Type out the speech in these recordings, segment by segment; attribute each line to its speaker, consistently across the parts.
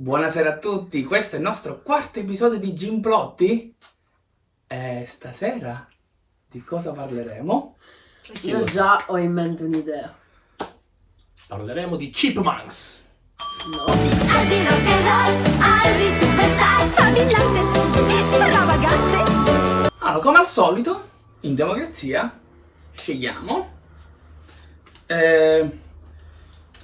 Speaker 1: Buonasera a tutti, questo è il nostro quarto episodio di Gimplotti e stasera di cosa parleremo?
Speaker 2: Io già ho in mente un'idea.
Speaker 3: Parleremo di Chipmunks.
Speaker 2: No.
Speaker 4: Albi rock and roll, Albi superstar, sfavillante, stravagante.
Speaker 1: Allora, come al solito, in democrazia scegliamo eh,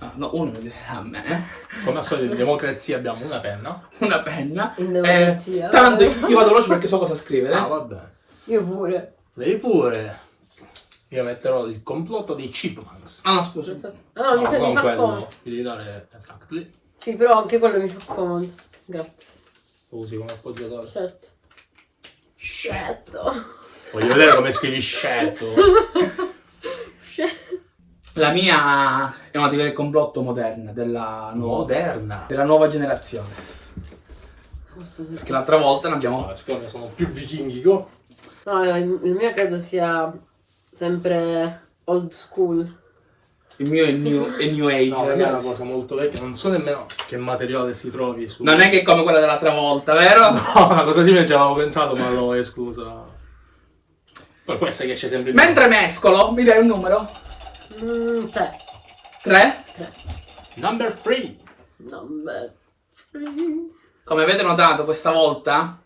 Speaker 1: ah, no, uno mi dirà a me
Speaker 3: Come al solito in democrazia abbiamo una penna.
Speaker 1: una penna
Speaker 2: In democrazia?
Speaker 1: eh, tanto io vado veloce perché so cosa scrivere
Speaker 3: Ah, vabbè.
Speaker 2: Io pure.
Speaker 3: Lei pure. Io metterò il complotto dei Chipmunks.
Speaker 1: ah no scusa
Speaker 2: Ah, no, mi, sa- mi
Speaker 3: non
Speaker 2: fa comodo.
Speaker 3: Vi devi dare exactly.
Speaker 2: Sì, però anche quello mi fa comodo. Grazie.
Speaker 3: Lo usi come appoggiatore.
Speaker 2: Certo. Certo.
Speaker 3: Voglio vedere come scrivi scelto.
Speaker 1: la mia è una teoria del complotto moderna della nuova,
Speaker 3: Moderna.
Speaker 1: della nuova generazione
Speaker 2: Posso
Speaker 1: perché l'altra volta ne abbiamo
Speaker 3: No, siccome sono più vichinghico.
Speaker 2: No, il mio credo sia sempre old school.
Speaker 1: il mio è new, è new age
Speaker 3: No, per me è una
Speaker 1: ragazzi.
Speaker 3: cosa molto vecchia. Non so nemmeno che materiale si trovi su.
Speaker 1: non è che è come quella dell'altra volta vero?
Speaker 3: No, una cosa simile ci avevo pensato, ma l'ho esclusa. Poi questa che esce sempre in
Speaker 1: mentre mescolo mi dai un numero?
Speaker 2: Mm, tre.
Speaker 1: 3
Speaker 3: Number 3.
Speaker 2: No, beh.
Speaker 1: come avete notato questa volta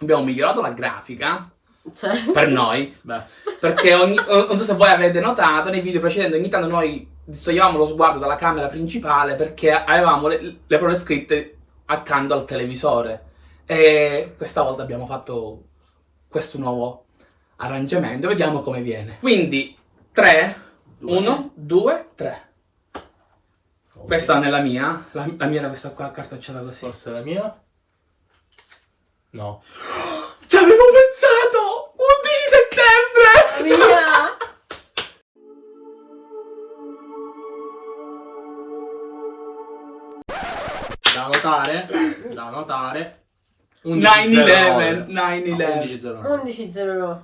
Speaker 1: abbiamo migliorato la grafica
Speaker 2: Cioè.
Speaker 1: per noi
Speaker 3: Beh,
Speaker 1: Perché ogni, non so se voi avete notato nei video precedenti, ogni tanto noi distoglievamo lo sguardo dalla camera principale perché avevamo le, le parole scritte accanto al televisore. E questa volta abbiamo fatto questo nuovo arrangiamento. Vediamo come viene. Quindi 3,
Speaker 3: Due.
Speaker 1: 1, 2, 3. Questa nella mia, la, la mia era questa qua cartocciata così.
Speaker 3: forse la mia. No.
Speaker 1: Ci avevo pensato! 11 settembre!
Speaker 2: Mia!
Speaker 3: Da notare. Da notare.
Speaker 1: 9-11,
Speaker 3: 11.09.
Speaker 1: 9-11.
Speaker 3: No, 11.09.
Speaker 2: 11.09.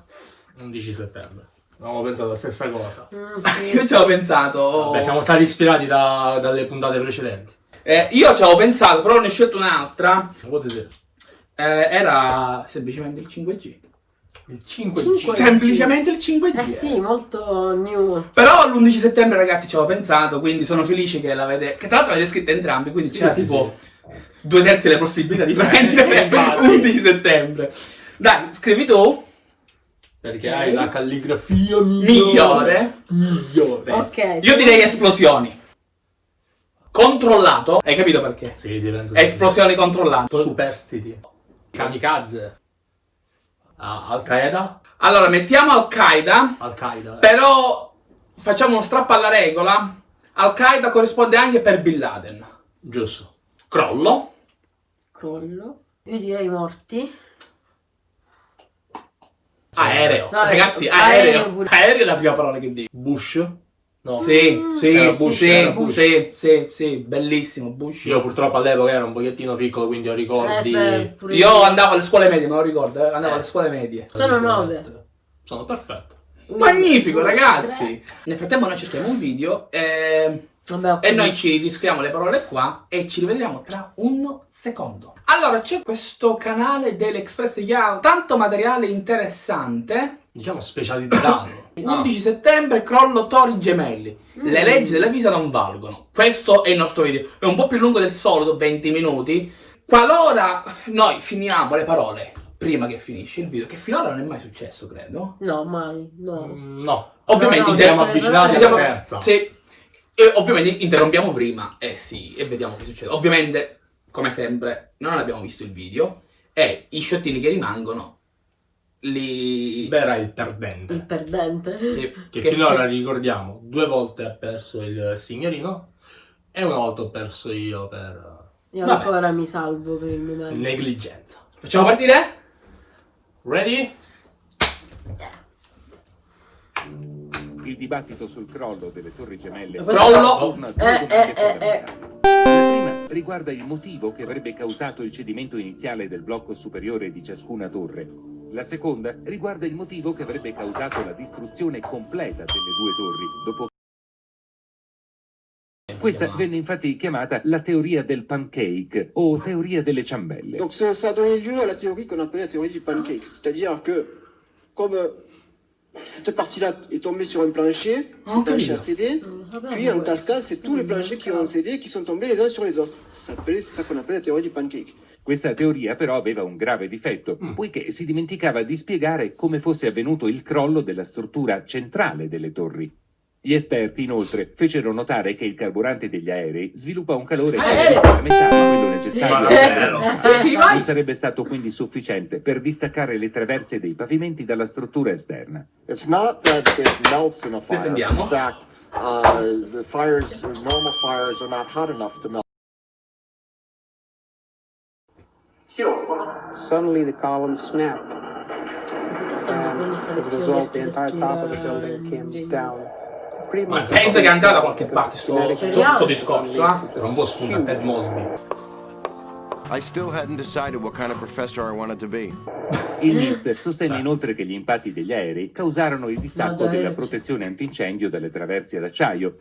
Speaker 3: 11 settembre. Avevamo pensato la stessa cosa.
Speaker 2: Mm,
Speaker 1: Io
Speaker 2: sì.
Speaker 1: ci avevo pensato.
Speaker 3: Vabbè, siamo stati ispirati da- dalle puntate precedenti.
Speaker 1: Eh, io ci avevo pensato, però ne ho scelto un'altra.
Speaker 3: What is it?
Speaker 1: Eh, era semplicemente il 5G.
Speaker 3: Il 5G.
Speaker 2: 5G.
Speaker 1: Semplicemente il 5G.
Speaker 2: Eh sì, molto new.
Speaker 1: Però l'11 settembre, ragazzi, ci avevo pensato, quindi sono felice che l'avete. Che tra l'altro l'avete scritta entrambi, quindi
Speaker 3: Sì,
Speaker 1: c'era
Speaker 3: sì,
Speaker 1: tipo
Speaker 3: sì.
Speaker 1: due terzi delle possibilità di
Speaker 3: Sì,
Speaker 1: prendere
Speaker 3: infatti.
Speaker 1: 11 settembre. Dai, scrivi tu.
Speaker 3: Perché
Speaker 2: Ok.
Speaker 3: hai la calligrafia migliore.
Speaker 1: Migliore.
Speaker 3: Migliore.
Speaker 2: Ok.
Speaker 1: Io direi esplosioni. Controllato. Hai capito perché?
Speaker 3: Sì, sì, penso.
Speaker 1: Esplosioni controllate.
Speaker 3: Superstiti. Kamikaze. Ah, Al-Qaeda?
Speaker 1: Allora, mettiamo Al-Qaeda.
Speaker 3: Al-Qaeda. eh.
Speaker 1: Però facciamo uno strappo alla regola. Al-Qaeda corrisponde anche per Bin Laden.
Speaker 3: Giusto.
Speaker 1: Crollo.
Speaker 2: Crollo. Io direi morti.
Speaker 1: Aereo.
Speaker 2: No,
Speaker 1: Ragazzi, aereo.
Speaker 2: aereo
Speaker 1: è la prima parola che dico.
Speaker 3: Bush? No.
Speaker 1: Sì, sì,
Speaker 3: Era Bush,
Speaker 1: sì,
Speaker 3: era Bush.
Speaker 1: sì, sì, sì, bellissimo, Bush.
Speaker 3: Io purtroppo all'epoca ero un pochettino piccolo, quindi ho ricordi.
Speaker 2: Eh, beh,
Speaker 1: Io andavo alle scuole medie, me lo ricordo, eh, andavo
Speaker 3: Eh.
Speaker 1: alle scuole medie.
Speaker 2: Sono nove.
Speaker 3: Sono perfetto.
Speaker 2: Uno,
Speaker 1: Magnifico,
Speaker 2: due,
Speaker 1: ragazzi.
Speaker 2: tre.
Speaker 1: Nel frattempo noi cerchiamo un video e,
Speaker 2: Vabbè,
Speaker 1: e noi ci riscriviamo le parole qua e ci rivediamo tra un secondo. Allora, c'è questo canale dell'Express che ha tanto materiale interessante.
Speaker 3: Diciamo specializzato.
Speaker 1: 11 settembre, crollo tori gemelli. Le
Speaker 2: Mm.
Speaker 1: leggi della fisica non valgono. Questo è il nostro video. È un po' più lungo del solito, 20 minuti. Qualora noi finiamo le parole prima che finisce il video, che finora non è mai successo, credo.
Speaker 2: No, mai. No.
Speaker 3: Mm, No.
Speaker 1: Ovviamente
Speaker 2: No, no,
Speaker 1: ci
Speaker 3: siamo
Speaker 2: no,
Speaker 3: avvicinati
Speaker 1: ci
Speaker 3: alla terza.
Speaker 1: sì. E ovviamente interrompiamo prima, eh sì, e vediamo che succede. Ovviamente, come sempre, non abbiamo visto il video e i sciottini che rimangono li...
Speaker 3: Bera il perdente.
Speaker 2: Il perdente.
Speaker 1: sì,
Speaker 3: Che,
Speaker 1: che
Speaker 3: finora
Speaker 1: fi-
Speaker 3: ricordiamo, due volte ha perso il signorino e una volta ho perso io per
Speaker 2: Io
Speaker 1: Vabbè.
Speaker 2: ancora mi salvo per il momento.
Speaker 3: negligenza.
Speaker 1: Facciamo partire?
Speaker 3: Ready?
Speaker 5: Il dibattito sul crollo delle torri gemelle
Speaker 2: Questo-
Speaker 1: Crollo.
Speaker 5: torna a due
Speaker 2: Eh, eh, eh,
Speaker 5: prima riguarda il motivo che avrebbe causato il cedimento iniziale del blocco superiore di ciascuna torre. La seconda riguarda il motivo che avrebbe causato la distruzione completa delle due torri dopo Questa venne infatti chiamata la teoria del pancake o teoria delle ciambelle.
Speaker 6: Donc ça, a donné lieu à la théorie qu'on appelait la théorie du pancake. C'est-à-dire que comme cette partie-là est tombée sur un plancher,
Speaker 1: Ah,
Speaker 6: ce plancher a cédé, puis en cascade, c'est tous les planchers qui ont cédé qui sont tombés les uns sur les autres. C'est ça qu'on appelle la théorie du pancake.
Speaker 5: Questa teoria però aveva un grave difetto, poiché si dimenticava di spiegare come fosse avvenuto il crollo della struttura centrale delle torri. Gli esperti inoltre fecero notare che il carburante degli aerei sviluppa un calore
Speaker 2: Aereo.
Speaker 5: che la metà di quello necessario la-
Speaker 1: Sì, sì, vai.
Speaker 5: non sarebbe stato quindi sufficiente per distaccare le traverse dei pavimenti dalla struttura esterna.
Speaker 7: It's not that it melts in a fire. In fact, uh, the fires, normal fires, are not hot enough to melt.
Speaker 8: Suddenly the column snapped.
Speaker 2: Facendo sta
Speaker 8: As a result, the entire top of the building
Speaker 2: in
Speaker 8: came
Speaker 2: genere?
Speaker 8: down.
Speaker 1: Ma penso che andata da qualche parte sto, sto, sto discorso, eh?
Speaker 3: Era un po' spunta Ted Mosby.
Speaker 9: I still hadn't decided what kind of professor I wanted to be.
Speaker 5: Il NIST sostenne inoltre che gli impatti degli aerei causarono il distacco della protezione antincendio dalle traverse d'acciaio,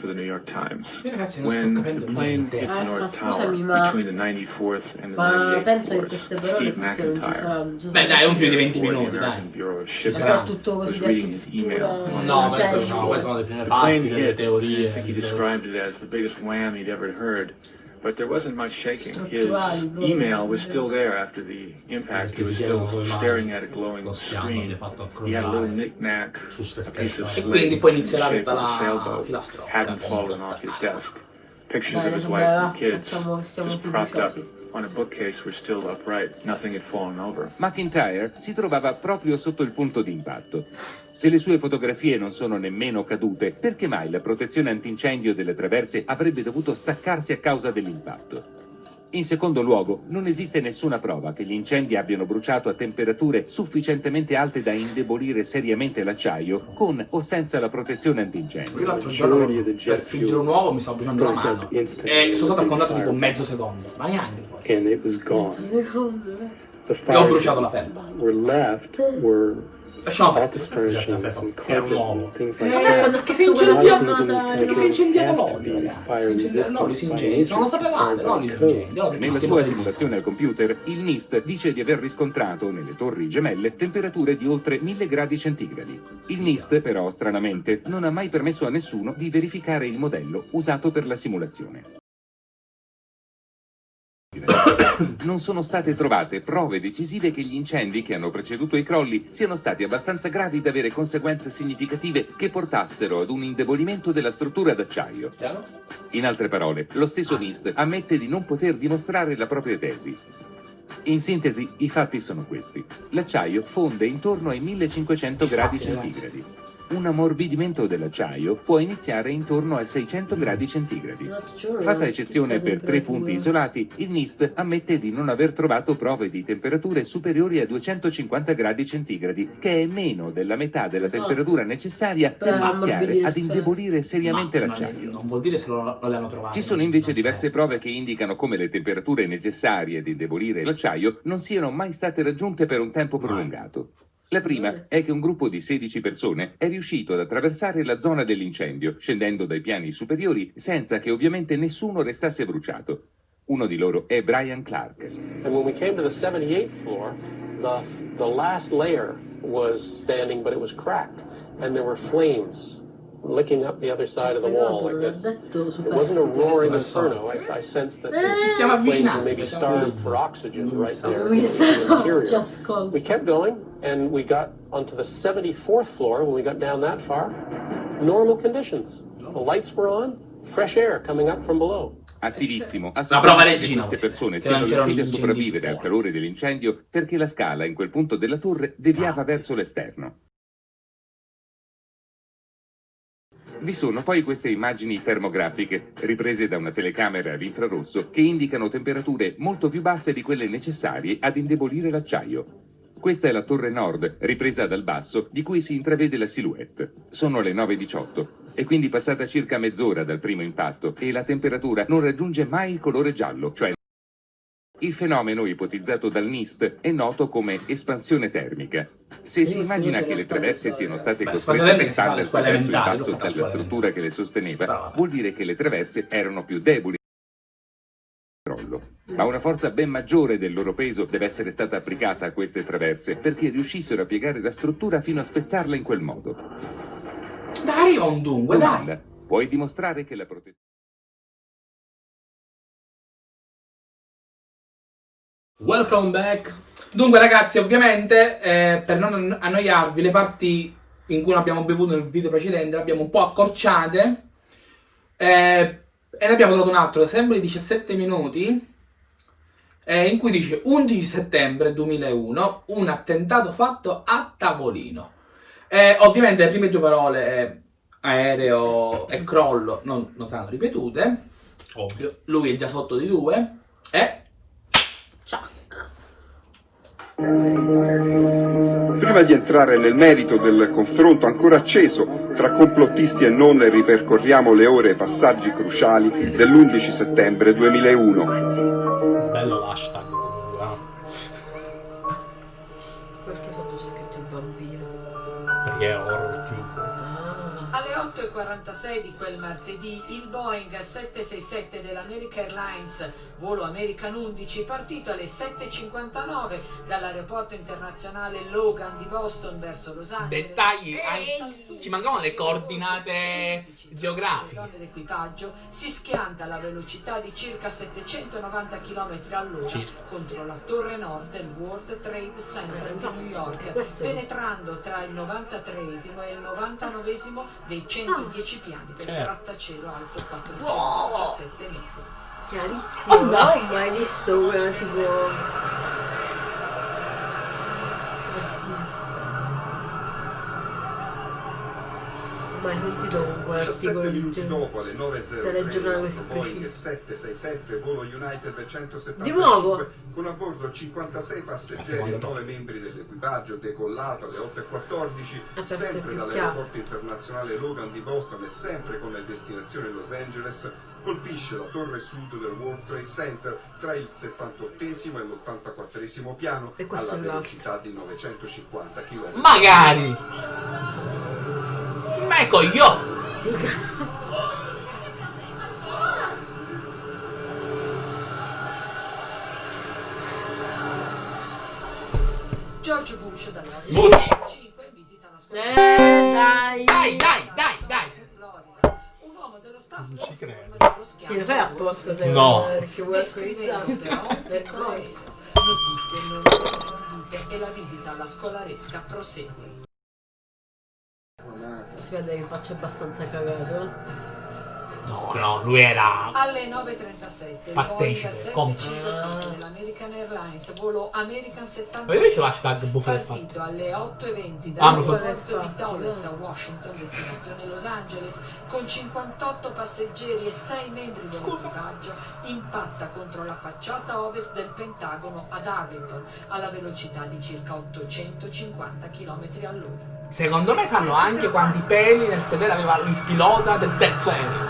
Speaker 10: for the New York Times.
Speaker 1: Io ragazzi non sto
Speaker 10: When the
Speaker 1: capendo
Speaker 10: plane
Speaker 1: niente.
Speaker 2: Eh, ma scusami, ma-
Speaker 10: between the 94th and the
Speaker 2: Ma
Speaker 10: 98th
Speaker 2: penso che queste parole
Speaker 10: Steve
Speaker 2: forse non ci
Speaker 10: McIntyre,
Speaker 2: saranno.
Speaker 1: Beh dai, un più di 20
Speaker 10: for the
Speaker 1: minuti, dai.
Speaker 10: Bureau of
Speaker 1: Ci
Speaker 10: Shipping,
Speaker 2: Sarà tutto così
Speaker 10: email.
Speaker 3: No,
Speaker 2: cioè,
Speaker 3: penso che no, queste sono le prime
Speaker 10: The
Speaker 3: parti
Speaker 10: I
Speaker 3: teorie.
Speaker 10: think he described it as the biggest wham he'd ever heard. But there wasn't much shaking. His email was still there after the impact. He was still staring at a glowing screen. He had a little knick-knack,
Speaker 3: su se
Speaker 10: a piece of
Speaker 1: E quindi poi
Speaker 10: in shape of a sailboat hadn't fallen off his desk. Pictures of his wife and kids, just propped up
Speaker 5: McIntyre si trovava proprio sotto il punto di impatto. Se le sue fotografie non sono nemmeno cadute, perché mai la protezione antincendio delle traverse avrebbe dovuto staccarsi a causa dell'impatto? In secondo luogo, non esiste nessuna prova che gli incendi abbiano bruciato a temperature sufficientemente alte da indebolire seriamente l'acciaio, con o senza la protezione antincendio.
Speaker 1: Io l'altro giorno per friggere un uovo mi stavo bruciando la mano e sono stato a contatto tipo mezzo secondo, ma neanche.
Speaker 2: Mezzo secondo. eh.
Speaker 8: The
Speaker 1: E ho bruciato la felpa.
Speaker 8: were left were
Speaker 1: Lasciamo perdere.
Speaker 3: Era un
Speaker 1: Eh,
Speaker 8: like
Speaker 2: Vabbè, ha
Speaker 1: che si
Speaker 2: fatto quella
Speaker 1: incendia-
Speaker 2: filmata
Speaker 1: Perché si è
Speaker 8: to
Speaker 1: l'olio, ragazzi. L'olio si incendia, non lo sapevate, l'olio si incendia.
Speaker 5: Nella sua simulazione al computer, il NIST dice di aver riscontrato nelle torri gemelle temperature di oltre 1000 gradi centigradi. Il NIST, però, stranamente, non ha mai permesso a nessuno di verificare il modello usato per la simulazione. Non sono state trovate prove decisive che gli incendi che hanno preceduto i crolli siano stati abbastanza gravi da avere conseguenze significative che portassero ad un indebolimento della struttura d'acciaio. In altre parole, lo stesso NIST ammette di non poter dimostrare la propria tesi. In sintesi, i fatti sono questi. L'acciaio fonde intorno ai 1500 gradi centigradi. Un ammorbidimento dell'acciaio può iniziare intorno ai 600 gradi centigradi. Fatta eccezione per tre punti isolati, il NIST ammette di non aver trovato prove di temperature superiori a 250 gradi centigradi, che è meno della metà della temperatura necessaria per iniziare ad indebolire seriamente l'acciaio.
Speaker 1: Non vuol dire se lo, le hanno trovate.
Speaker 5: Ci sono invece diverse prove che indicano come le temperature necessarie ad indebolire l'acciaio non siano mai state raggiunte per un tempo prolungato. La prima è che un gruppo di 16 persone è riuscito ad attraversare la zona dell'incendio, scendendo dai piani superiori senza che ovviamente nessuno restasse bruciato. Uno di loro è Brian Clark.
Speaker 8: And when we came to the 78th floor, the, the last layer was standing, but it was cracked. And there were flames licking up the other side of the wall like this. It wasn't a roaring inferno. I, I sensed that
Speaker 2: Eh,
Speaker 8: the flames were maybe starved for oxygen right there in the interior. We kept going, and we got onto the 74th floor. When we got down that far, normal conditions. The lights were on, fresh air coming up from below.
Speaker 5: Attivissimo, ha
Speaker 1: prova regina
Speaker 5: queste persone siano riuscite a sopravvivere al calore dell'incendio perché la scala in quel punto della torre deviava verso l'esterno. Vi sono poi queste immagini termografiche, riprese da una telecamera ad infrarosso, che indicano temperature molto più basse di quelle necessarie ad indebolire l'acciaio. Questa è la torre nord, ripresa dal basso, di cui si intravede la silhouette. Sono le 9.18, è quindi passata circa mezz'ora dal primo impatto e la temperatura non raggiunge mai il colore giallo, cioè Il fenomeno ipotizzato dal NIST è noto come espansione termica. Se si immagina che le traverse siano state costrette stallersi
Speaker 1: scuole
Speaker 5: verso il basso
Speaker 1: l'ho fatta a
Speaker 5: dalla
Speaker 1: scuola
Speaker 5: struttura che le sosteneva, vuol dire che le traverse erano più deboli. Ma una forza ben maggiore del loro peso deve essere stata applicata a queste traverse perché riuscissero a piegare la struttura fino a spezzarla in quel modo.
Speaker 1: Dai, arriva un dunque, dai.
Speaker 5: Puoi dimostrare che la protezione...
Speaker 3: Welcome back.
Speaker 1: Dunque ragazzi, ovviamente, eh, per non annoiarvi, le parti in cui abbiamo bevuto nel video precedente le abbiamo un po' accorciate eh, e ne abbiamo trovato un altro, sempre di 17 minuti, eh, in cui dice 11 settembre 2001, un attentato fatto a tavolino. Eh, ovviamente le prime due parole, eh, aereo e crollo, non, non saranno ripetute.
Speaker 3: Ovvio.
Speaker 1: Lui è già sotto di due. E...
Speaker 11: Prima di entrare nel merito del confronto ancora acceso tra complottisti e non, ripercorriamo le ore e passaggi cruciali dell'11 settembre 2001.
Speaker 3: Bello l'hashtag.
Speaker 2: Perché sotto c'è scritto il bambino?
Speaker 3: Perché è horror tube.
Speaker 12: Alle 8.46 di quel martedì il Boeing 767 dell'American Airlines, volo American 11, partito alle 7.59 dall'aeroporto internazionale Logan di Boston verso Los Angeles.
Speaker 1: Dettagli, ci mancavano le coordinate geografiche.
Speaker 12: donne d'equipaggio si schianta alla velocità di circa 790 km all'ora
Speaker 3: Circa.
Speaker 12: contro la torre nord del World Trade Center di New York, penetrando tra il 93esimo e il 99esimo dei 110 piani del
Speaker 3: Certo.
Speaker 12: grattacielo alto 417 metri.
Speaker 2: Chiarissimo,
Speaker 1: Oh,
Speaker 2: non
Speaker 1: dai.
Speaker 2: ho mai visto una tipo... Sentito comunque
Speaker 11: 17
Speaker 2: articoli di
Speaker 11: dopo alle 9.03
Speaker 2: Telegiornale così
Speaker 11: Boeing
Speaker 2: preciso.
Speaker 11: 767 volo United 175
Speaker 2: Di nuovo?
Speaker 11: con a bordo 56
Speaker 3: La
Speaker 11: passeggeri e 9
Speaker 3: volta.
Speaker 11: membri dell'equipaggio decollato alle 8.14
Speaker 2: Ah, per
Speaker 11: sempre dall'aeroporto internazionale Logan di Boston e sempre con destinazione Los Angeles colpisce la torre sud del World Trade Center tra il 78 e l'84 piano
Speaker 2: E
Speaker 11: alla velocità di 950 km
Speaker 1: Magari!
Speaker 2: Sti cazzi.
Speaker 12: George Bush dalle
Speaker 3: Bush.
Speaker 12: 5 in visita alla scuola
Speaker 2: Eh, dai.
Speaker 1: Dai, dai, dai, dai!
Speaker 12: Un uomo dello staff
Speaker 3: Non ci credo.
Speaker 2: Sì,
Speaker 12: schianto
Speaker 2: lo fai apposta se
Speaker 3: No.
Speaker 2: perché vuoi
Speaker 12: descrivendo però
Speaker 2: Per
Speaker 12: aereo. Notizie non e la visita alla scolaresca prosegue.
Speaker 2: Si vede che faccio abbastanza cagato. eh.
Speaker 1: No, no, lui era...
Speaker 12: Alle 9.37 il
Speaker 1: Partecipe.
Speaker 12: 757 dell'American Airlines, volo American
Speaker 1: Ma
Speaker 12: 70
Speaker 1: invece l'hashtag buffo del fatto.
Speaker 12: partito alle 8.20
Speaker 1: Ah, ma
Speaker 12: dall'aeroporto
Speaker 2: sono-
Speaker 12: di Dulles a Washington, destinazione Los Angeles, con 58 passeggeri e 6 membri dell'equipaggio, impatta contro la facciata ovest del Pentagono ad Arlington, alla velocità di circa 850 km all'ora.
Speaker 1: Secondo me sanno anche quanti peli nel sedere aveva il pilota del terzo aereo.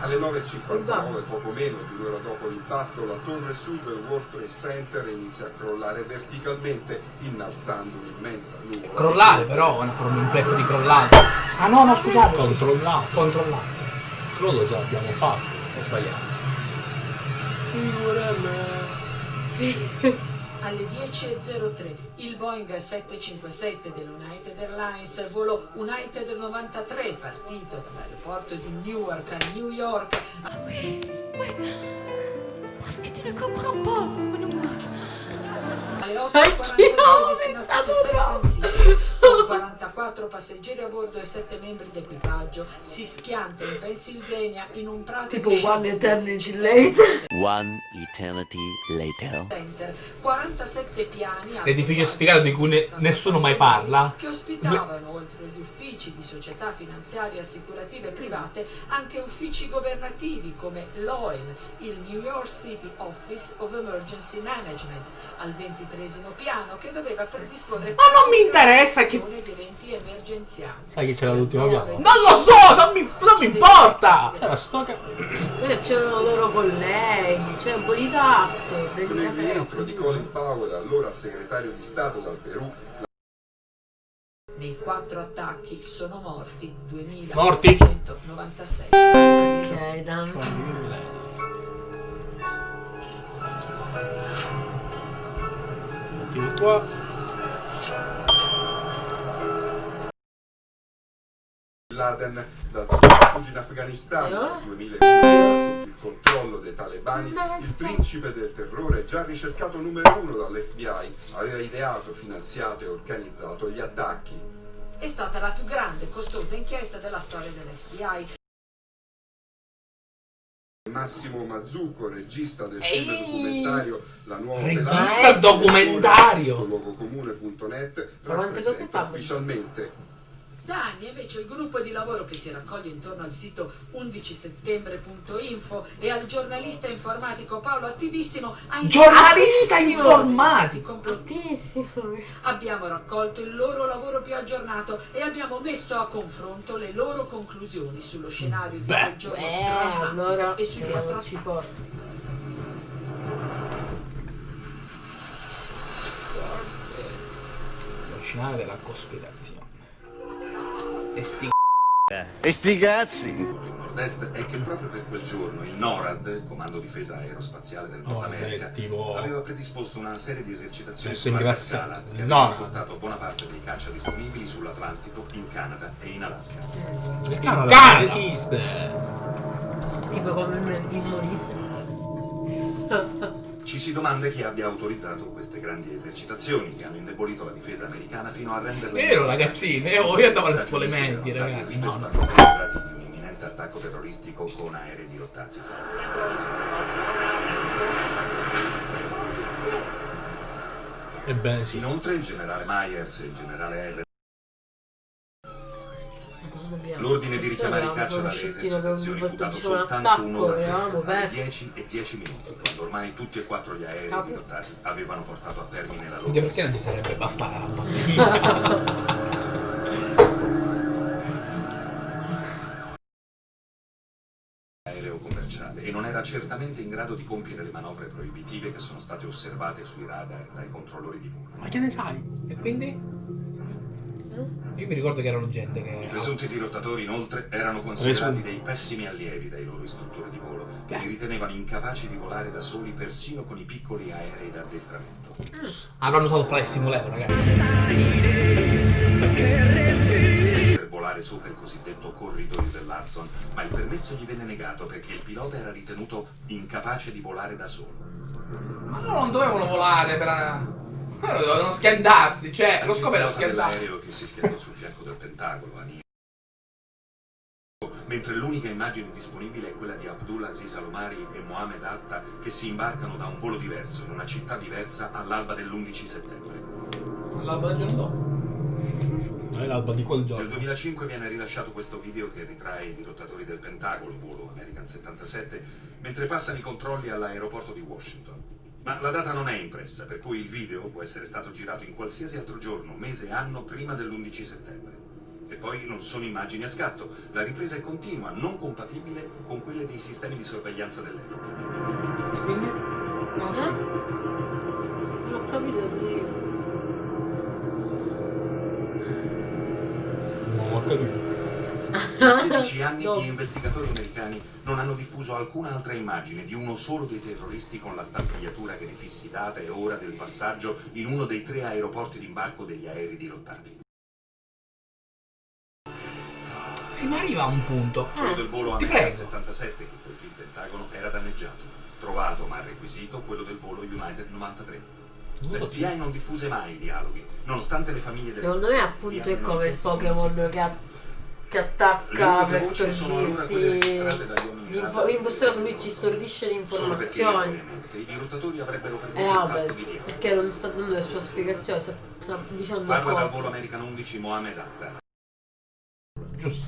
Speaker 11: Alle 9.59, poco meno di un'ora dopo l'impatto, la torre sud del World Trade Center inizia a crollare verticalmente, innalzando un'immensa nuvola.
Speaker 1: Crollare però, è una forma inflessa di crollare. Ah no, no, scusate.
Speaker 3: Controllato.
Speaker 1: Controllato.
Speaker 3: Crollo già abbiamo fatto.
Speaker 1: Ho sbagliato.
Speaker 12: Alle 10.03 il Boeing 757 dell'United Airlines, volo United 93, partito dall'aeroporto di Newark a New York,
Speaker 13: Parce que tu ne comprends pas, mon amour.
Speaker 12: alle 8.49 destinazione San Francisco, con 44 passeggeri a bordo e 7 membri d'equipaggio, si schianta in Pennsylvania in un prato
Speaker 2: Tipo
Speaker 12: di
Speaker 2: One Eternity Later.
Speaker 14: One eternity later.
Speaker 12: Center, 47 piani
Speaker 1: L'edificio sfigato di cui ne- nessuno mai parla.
Speaker 12: che ospitavano, oltre agli uffici di società finanziarie assicurative private, anche uffici governativi come l'OEN, il New York City Office of Emergency Management, al ventitresimo piano che doveva predisporre
Speaker 1: Ma non mi interessa che-
Speaker 12: eventi tempi emergenziali.
Speaker 3: Sai chi c'era all'ultimo piano?
Speaker 1: Non lo so, non mi, non mi importa!
Speaker 3: C'era sto ca...
Speaker 2: Eh, c'erano loro colleghi, c'è un po' di tatto,
Speaker 15: rientro di Colin Powell, allora segretario di Stato dal Perù,
Speaker 12: Nei quattro attacchi sono morti
Speaker 3: Morti?
Speaker 12: 2.196.
Speaker 2: Ok, dai.
Speaker 3: Mettimi qua.
Speaker 15: Laden dal suo rifugio in Afghanistan nel 2001 sotto il controllo dei talebani, il principe del terrore, già ricercato numero uno dall'FBI, aveva ideato, finanziato e organizzato gli attacchi.
Speaker 12: È stata la più grande e costosa inchiesta della storia dell'FBI.
Speaker 15: Massimo Mazzucco, regista del
Speaker 1: Ehi!
Speaker 15: film documentario La nuova
Speaker 1: Regista
Speaker 15: Velazzi,
Speaker 1: documentario!
Speaker 15: luogocomune.net rappresenta ufficialmente
Speaker 12: Da anni invece il gruppo di lavoro che si raccoglie intorno al sito 11settembre.info e al giornalista informatico Paolo Attivissimo ha
Speaker 1: Giornalista informatico!
Speaker 2: Bruttissimo.
Speaker 12: Abbiamo raccolto il loro lavoro più aggiornato e abbiamo messo a confronto le loro conclusioni sullo scenario di quel giorno
Speaker 2: Eh,
Speaker 12: traumatico
Speaker 2: allora
Speaker 12: e sui quattro
Speaker 2: tiriamoci forti.
Speaker 1: Lo scenario della cospirazione. E sti
Speaker 9: E sti cazzi!
Speaker 15: Il è che proprio per quel giorno il NORAD, il Comando Difesa Aerospaziale del Nord
Speaker 3: No,
Speaker 15: America, aveva predisposto una serie di esercitazioni su larga scala che
Speaker 3: No.
Speaker 15: avevano portato buona parte dei caccia disponibili sull'Atlantico, in Canada e in Alaska.
Speaker 3: Il Canada,
Speaker 1: Canada!
Speaker 3: esiste.
Speaker 2: Tipo come il, il.
Speaker 15: Ci si domanda chi abbia autorizzato queste grandi esercitazioni che hanno indebolito la difesa americana fino a renderla...
Speaker 1: Vero ragazzini, io, io andavo alle scuole medie ragazzi, no, no.
Speaker 15: di un imminente attacco terroristico con aerei dirottati.
Speaker 3: Ebbene sì.
Speaker 15: Inoltre il generale Myers e il generale Heller
Speaker 2: Madonna mia.
Speaker 15: L'ordine di
Speaker 2: Questo
Speaker 15: richiamare i
Speaker 2: eravamo
Speaker 15: caccia dalle
Speaker 2: conosciuti, avevamo
Speaker 15: esercitazioni fu dato soltanto
Speaker 2: attacco,
Speaker 15: un'ora
Speaker 2: eravamo
Speaker 15: prima, alle
Speaker 2: persi.
Speaker 15: 10 e 10 minuti, quando ormai tutti e quattro gli aerei
Speaker 2: Capo.
Speaker 15: dirottati avevano portato a termine la loro
Speaker 1: perché non ci sarebbe bastata la pandemia.
Speaker 15: aereo commerciale e non era certamente in grado di compiere le manovre proibitive che sono state osservate sui radar dai controllori di volo.
Speaker 3: Ma che ne sai?
Speaker 1: e quindi? Io mi ricordo che erano gente
Speaker 15: I
Speaker 1: che...
Speaker 15: presunti dirottatori inoltre erano considerati dei pessimi allievi dai loro istruttori di volo, che li ritenevano incapaci di volare da soli persino con i piccoli aerei da addestramento.
Speaker 1: Avranno usato Flight Simulator ragazzi.
Speaker 15: per volare sopra il cosiddetto corridoio dell'Hudson, ma il permesso gli venne negato perché il pilota era ritenuto incapace di volare da solo.
Speaker 1: Ma loro non dovevano volare per... Eh, Dovevano schiantarsi, cioè, lo scopo era
Speaker 15: dell'aereo che si schiantò sul fianco del Pentagono, a New mentre l'unica immagine disponibile è quella di Abdullah Aziz Alomari e Mohamed Atta che si imbarcano da un volo diverso in una città diversa all'alba dell'11 settembre.
Speaker 1: L'alba del giorno dopo.
Speaker 3: Non è l'alba di quel
Speaker 15: Nel
Speaker 3: giorno.
Speaker 15: 2005 viene rilasciato questo video che ritrae i dirottatori del Pentagono, volo American 77, mentre passano i controlli all'aeroporto di Washington. Ma la data non è impressa, per cui il video può essere stato girato in qualsiasi altro giorno, mese anno prima dell'11 settembre. E poi non sono immagini a scatto, la ripresa è continua, non compatibile con quelle dei sistemi di sorveglianza dell'epoca.
Speaker 1: E quindi? Non lo so.
Speaker 2: Non ho capito io.
Speaker 3: Non ho capito.
Speaker 15: Da 16 anni
Speaker 2: Dopo.
Speaker 15: gli investigatori americani non hanno diffuso alcuna altra immagine di uno solo dei terroristi con la stampagliatura che ne fissi data e ora del passaggio in uno dei tre aeroporti d'imbarco degli aerei dirottati.
Speaker 1: Sì, ma arriva a un punto.
Speaker 15: Quello del volo
Speaker 1: Ti prego.
Speaker 15: 77 che colpì il Pentagono era danneggiato. Trovato ma requisito quello del volo United 93. L'FBI non diffuse mai i dialoghi, nonostante le famiglie delle
Speaker 2: Secondo me appunto è come il Pokémon che, a- che attacca per stordirti caso lui ci stordisce le informazioni
Speaker 15: perduto
Speaker 2: eh vabbè perché non sta dando le sue spiegazioni sta, sta dicendo
Speaker 15: Parla dal
Speaker 2: cose
Speaker 15: volo American 11 Mohamed Atta.
Speaker 3: Giusto.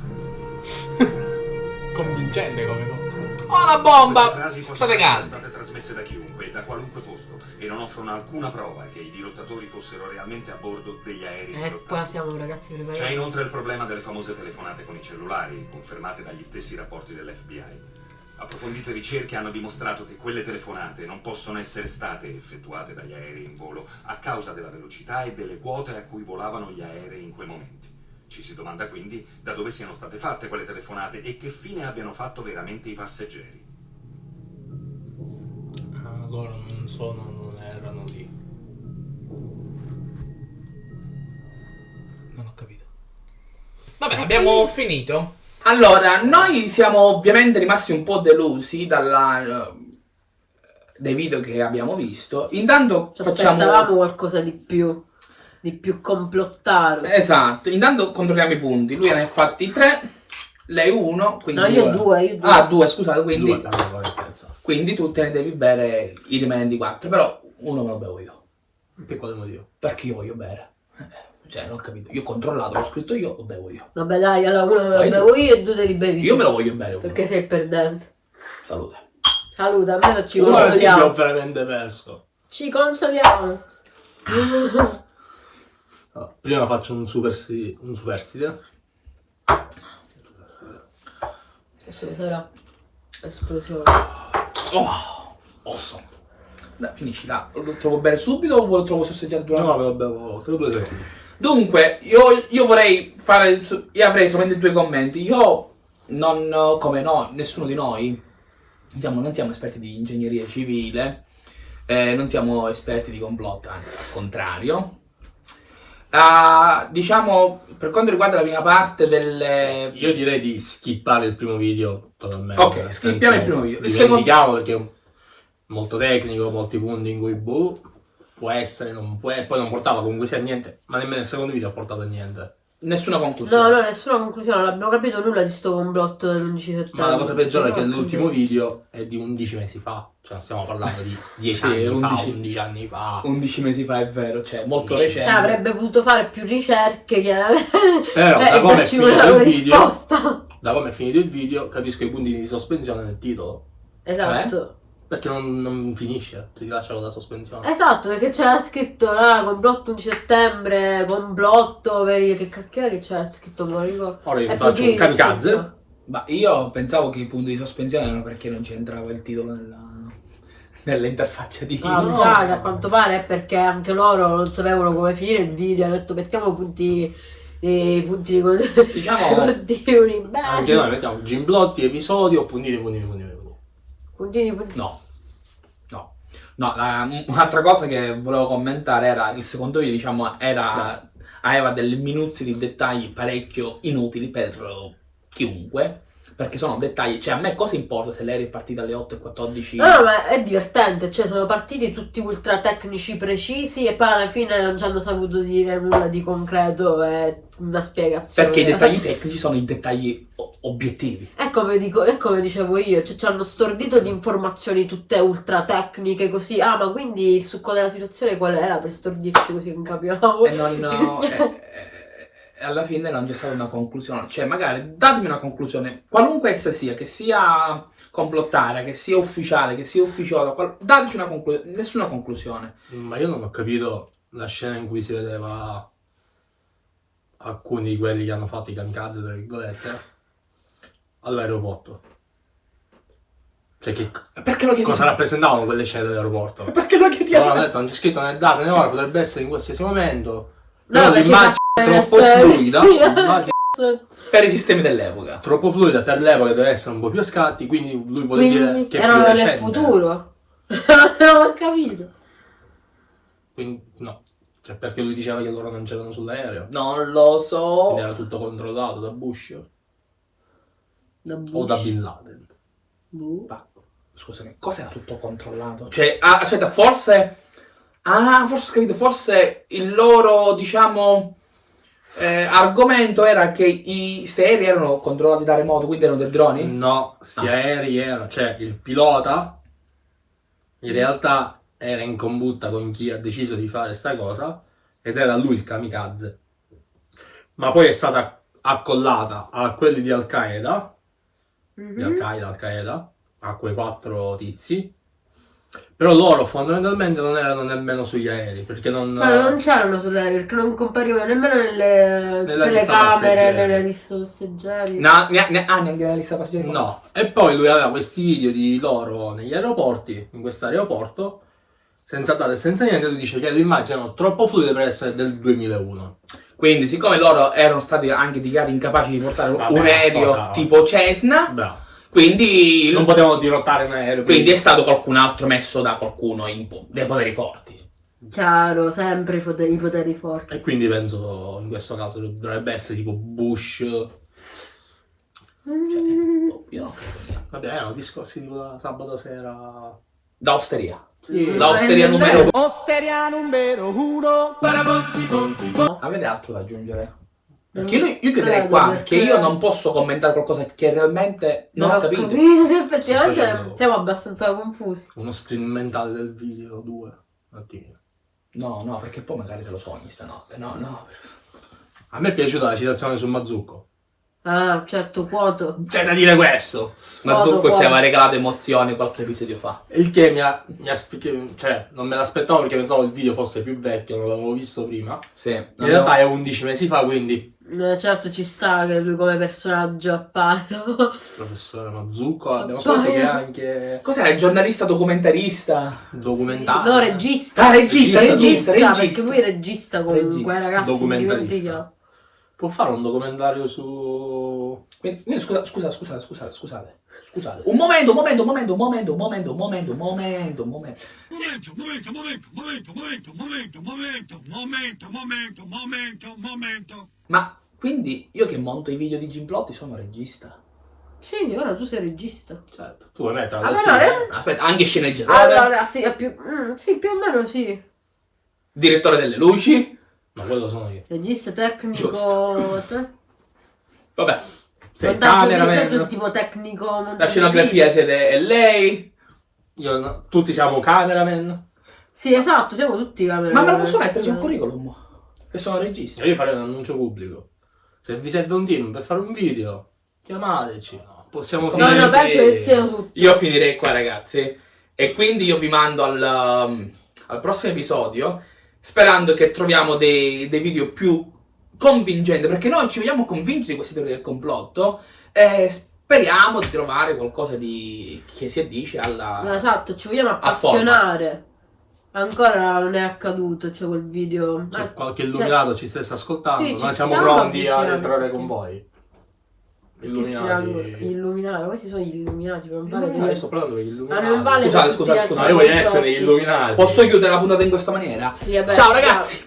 Speaker 3: Con convincente come cosa.
Speaker 1: Oh, una
Speaker 16: Queste
Speaker 1: bomba! State calmi.
Speaker 16: state trasmesse da chiunque e da qualunque posto e non offrono alcuna prova che i dirottatori fossero realmente a bordo degli aerei
Speaker 2: E
Speaker 16: dirottati.
Speaker 2: qua siamo ragazzi
Speaker 16: C'è
Speaker 2: preparati.
Speaker 16: inoltre il problema delle famose telefonate con i cellulari, confermate dagli stessi rapporti dell'FBI. Approfondite ricerche hanno dimostrato che quelle telefonate non possono essere state effettuate dagli aerei in volo a causa della velocità e delle quote a cui volavano gli aerei in quei momenti. Ci si domanda quindi da dove siano state fatte quelle telefonate e che fine abbiano fatto veramente i passeggeri.
Speaker 3: Ah, loro non sono, non erano lì.
Speaker 1: Non ho capito. Vabbè, abbiamo finito. Allora, noi siamo ovviamente rimasti un po' delusi dalla, eh, dai video che abbiamo visto. Intanto
Speaker 2: Ci
Speaker 1: facciamo...
Speaker 2: aspettavamo qualcosa di più, di più complottato.
Speaker 1: Esatto, intanto controlliamo i punti. Lui ne ha fatti tre, lei uno, quindi...
Speaker 2: No, io due, io due.
Speaker 1: Ah, due, scusate, quindi...
Speaker 3: Due, tanto.
Speaker 1: Quindi tu te ne devi bere i rimanenti quattro, però uno me lo bevo io.
Speaker 3: Per quale motivo?
Speaker 1: Perché io voglio bere. Eh, Cioè, non ho capito. Io ho controllato, l'ho scritto io, lo bevo io.
Speaker 2: Vabbè dai, allora uno me lo
Speaker 1: Fai tu.
Speaker 2: bevo io e due te li bevi
Speaker 1: Io
Speaker 2: tu.
Speaker 1: me lo voglio bere uno.
Speaker 2: Perché sei il perdente.
Speaker 1: Salute.
Speaker 2: Saluta, almeno ci
Speaker 3: Uno sì che ho
Speaker 2: consoliamo.
Speaker 3: veramente perso.
Speaker 2: Ci consoliamo.
Speaker 3: Allora, prima faccio un superstite. Un superstite.
Speaker 2: Adesso sarà esplosione.
Speaker 1: Oh, awesome. Dai, finisci là. Lo trovo bere subito o lo trovo sosseggiato durante?
Speaker 3: No, me lo bevo tra due secondi.
Speaker 1: Dunque, io, io vorrei fare. Io avrei solamente due commenti. Io, non come no, nessuno di noi, diciamo, non siamo esperti di ingegneria civile, eh, non siamo esperti di complotto, anzi, al contrario. Ah, diciamo, per quanto riguarda la prima parte delle.
Speaker 3: Io direi di skippare il primo video totalmente.
Speaker 1: Ok, skippiamo il primo video.
Speaker 3: Dimentichiamo perché è molto tecnico, molti punti in cui boh, può essere, non può, poi non portava comunque sia niente, ma nemmeno il secondo video ha portato a niente.
Speaker 1: Nessuna conclusione.
Speaker 2: No, no, nessuna conclusione, non abbiamo capito nulla di sto complotto dell'11 settembre.
Speaker 3: Ma la cosa peggiore è che l'ultimo video è di 11 mesi fa, cioè non stiamo parlando di 10
Speaker 1: Sì,
Speaker 3: anni
Speaker 1: 11.
Speaker 3: fa, 11 anni fa.
Speaker 1: 11 mesi fa è vero, cioè molto
Speaker 3: 11.
Speaker 1: recente.
Speaker 2: Cioè, avrebbe potuto fare più ricerche, chiaramente.
Speaker 3: Però,
Speaker 2: Eh,
Speaker 3: da
Speaker 2: e
Speaker 3: come è finito il video-
Speaker 2: risposta.
Speaker 3: Da come è finito il video, capisco i puntini di sospensione nel titolo.
Speaker 2: Esatto.
Speaker 3: Perché non, non finisce, ti lascia con la sospensione.
Speaker 2: Esatto, perché c'era scritto là, complotto 11 settembre, complotto, veri, che cacchio è che c'era scritto, lo ricordo.
Speaker 3: Ora io faccio un kamikaze.
Speaker 1: Ma io pensavo che i punti di sospensione erano perché non c'entrava il titolo nella, nell'interfaccia di
Speaker 2: Ah,
Speaker 1: no.
Speaker 2: che a quanto pare è perché anche loro non sapevano come finire il video, hanno detto mettiamo punti, i punti di
Speaker 1: Diciamo-.
Speaker 3: Anche noi mettiamo gimblotti, episodio, puntini, puntini, puntini. Puntini,
Speaker 2: puntini.
Speaker 1: No. No. No, un'altra cosa che volevo commentare era il secondo video, diciamo, era aveva delle minuzie di dettagli parecchio inutili per chiunque. Perché sono dettagli, cioè a me cosa importa se lei è partita alle 8.14?
Speaker 2: No, no, ma è divertente, cioè sono partiti tutti ultra tecnici precisi e poi alla fine non ci hanno saputo dire nulla di concreto e una spiegazione.
Speaker 1: Perché i dettagli tecnici sono i dettagli obiettivi.
Speaker 2: È come, dico, è come dicevo io, cioè ci hanno stordito di informazioni tutte ultra tecniche così. Ah, ma quindi il succo della situazione qual era per stordirci così non capiamo?
Speaker 1: E non. no, e alla fine non c'è stata una conclusione. Cioè, magari datemi una conclusione, qualunque essa sia, che sia complottare, che sia ufficiale, che sia ufficiosa, qual- dateci una conclusione. Nessuna conclusione.
Speaker 3: Ma io non ho capito la scena in cui si vedeva alcuni di quelli che hanno fatto i kamikaze, tra virgolette, all'aeroporto. Cioè, che
Speaker 1: Perché lo chiedi?
Speaker 3: cosa rappresentavano quelle scene dell'aeroporto?
Speaker 1: Perché lo chiediamo?
Speaker 3: Allora, hanno detto, non c'è scritto né data né ora, potrebbe essere in qualsiasi momento.
Speaker 2: No,
Speaker 3: l'immagine troppo fluida,
Speaker 1: Per i sistemi dell'epoca.
Speaker 3: troppo fluida per l'epoca deve essere un po' più a scatti, quindi lui vuole dire
Speaker 2: Quindi
Speaker 3: che è
Speaker 2: erano nel
Speaker 3: recente.
Speaker 2: futuro. non ho capito.
Speaker 3: Quindi no, cioè perché lui diceva che loro non c'erano sull'aereo.
Speaker 1: Non lo so.
Speaker 3: Quindi era tutto controllato da Bush
Speaker 2: Da
Speaker 3: o
Speaker 2: Bush.
Speaker 3: da Bin Laden.
Speaker 2: Boh.
Speaker 1: Ma, scusami, cosa era tutto controllato? Cioè, ah, aspetta, forse... Ah, forse ho capito, forse il loro, diciamo... eh, argomento era che i sti aerei erano controllati da remoto, quindi erano dei droni?
Speaker 3: No, sti
Speaker 1: Ah.
Speaker 3: aerei erano, cioè il pilota in realtà era in combutta con chi ha deciso di fare sta cosa ed era lui il kamikaze. Ma poi è stata accollata a quelli di Al Qaeda di Al-Qaeda, Al-Qaeda, a quei quattro tizi. Però loro fondamentalmente non erano nemmeno sugli aerei, perché non...
Speaker 2: Cioè, non c'erano sull'aereo perché non comparivano nemmeno nelle
Speaker 3: Nella lista
Speaker 2: telecamere,
Speaker 3: passeggeri.
Speaker 2: nelle liste passeggeri.
Speaker 1: No, ne- ne- ah, neanche la lista passeggeri?
Speaker 3: No, e poi lui aveva questi video di loro negli aeroporti, in questo aeroporto, senza date e senza niente, lui dice che le immagini erano troppo fluide per essere del 2001.
Speaker 1: Quindi, siccome loro erano stati anche dichiarati incapaci di portare
Speaker 3: Vabbè,
Speaker 1: un aereo tipo Cessna,
Speaker 3: Bravo.
Speaker 1: Quindi,
Speaker 3: Non potevano dirottare un aereo.
Speaker 1: quindi è stato qualcun altro messo da qualcuno in po- dei poteri forti.
Speaker 2: Chiaro, sempre i poteri, i poteri forti.
Speaker 3: E quindi penso in questo caso dovrebbe essere tipo Bush.
Speaker 1: Cioè, boh, io non credo.
Speaker 3: Vabbè, erano discorsi tipo da sabato sera.
Speaker 1: Da osteria.
Speaker 3: Sì.
Speaker 1: La osteria
Speaker 2: Eh,
Speaker 1: numero
Speaker 17: Osteria numero uno.
Speaker 1: Avete altro da aggiungere? Perché io, io chiuderei qua,
Speaker 2: perché-
Speaker 1: perché io non posso commentare qualcosa che realmente non
Speaker 2: Non
Speaker 1: ho capito.
Speaker 2: sì, effettivamente siamo abbastanza confusi.
Speaker 3: Uno screen mentale del video 2.
Speaker 1: No, no, perché poi magari te lo sogni stanotte. No, no.
Speaker 3: A me è piaciuta la citazione su Mazzucco.
Speaker 2: Ah, certo, quoto.
Speaker 3: C'è da dire questo.
Speaker 1: Mazzucco
Speaker 2: Foto,
Speaker 1: ci aveva regalato emozioni qualche episodio fa.
Speaker 3: Il che mi ha, mi ha cioè, non me l'aspettavo perché pensavo il video fosse più vecchio, non l'avevo visto prima.
Speaker 1: Sì.
Speaker 3: In realtà è 11 mesi fa, quindi
Speaker 2: Eh, certo ci sta che lui come personaggio appaia.
Speaker 3: professore Mazzucco, abbiamo
Speaker 2: Appaia.
Speaker 3: scoperto che è anche
Speaker 1: Cos'era? Il giornalista documentarista?
Speaker 3: documentario.
Speaker 2: No, regista.
Speaker 1: Ah, regista, regista, regista.
Speaker 2: Perché lui è regista comunque,
Speaker 1: Regista,
Speaker 2: ragazzi.
Speaker 3: documentarista. Può fare un documentario su...
Speaker 1: Quindi, quindi scusa, scusa, scusa, scusate, scusate. Scusate. Un momento, un momento, un momento, un momento, un momento, un momento, un momento, un momento.
Speaker 17: Momento, momento, momento, momento, momento, momento, momento, momento, momento, momento, momento.
Speaker 1: Ma quindi io che monto i video di Gimplotti sono regista?
Speaker 2: Sì, ora tu sei regista.
Speaker 3: Certo, tu vuoi mettere
Speaker 2: Ah,
Speaker 3: fine.
Speaker 2: eh?
Speaker 1: Aspetta, anche sceneggiatore,
Speaker 2: Allora, sì, è più, mm, sì, più o meno sì.
Speaker 1: direttore delle luci.
Speaker 3: Ma quello sono io.
Speaker 2: Regista tecnico. Te?
Speaker 1: Vabbè,
Speaker 3: Sei cameraman.
Speaker 2: tu tipo tecnico.
Speaker 1: la scenografia siete è lei.
Speaker 3: Io, no, tutti siamo cameraman.
Speaker 2: Sì, esatto, siamo tutti camera.
Speaker 1: Ma me lo posso mettere sul curriculum? Che sono regista.
Speaker 3: Io farei un annuncio pubblico. Se vi serve un team per fare un video, chiamateci. No, possiamo
Speaker 2: No,
Speaker 3: finire.
Speaker 2: no, penso che siano tutti.
Speaker 1: Io finirei qua, ragazzi. E quindi io vi mando al, um, al prossimo episodio. Sperando che troviamo dei, dei video più convincenti. Perché noi ci vogliamo convincere di queste teorie del complotto. E speriamo di trovare qualcosa di che si addice alla.
Speaker 2: No, esatto, ci vogliamo appassionare. Ancora non è accaduto, c'è quel video.
Speaker 3: C'è
Speaker 2: Ma-
Speaker 3: qualche
Speaker 2: cioè,
Speaker 3: illuminato ci stesse ascoltando.
Speaker 2: Sì, ci
Speaker 3: Noi siamo pronti ad entrare con voi. Illuminati.
Speaker 2: Illuminati, questi sono gli illuminati, non vale
Speaker 3: Ma io
Speaker 2: dire.
Speaker 3: sto parlando degli
Speaker 2: Ma
Speaker 3: illuminati.
Speaker 2: non vale
Speaker 1: Scusate,
Speaker 2: per
Speaker 1: scusate, scusate.
Speaker 3: Ma io voglio essere illuminati.
Speaker 1: Posso chiudere la puntata in questa maniera?
Speaker 2: Sì, vabbè,
Speaker 1: Ciao ragazzi!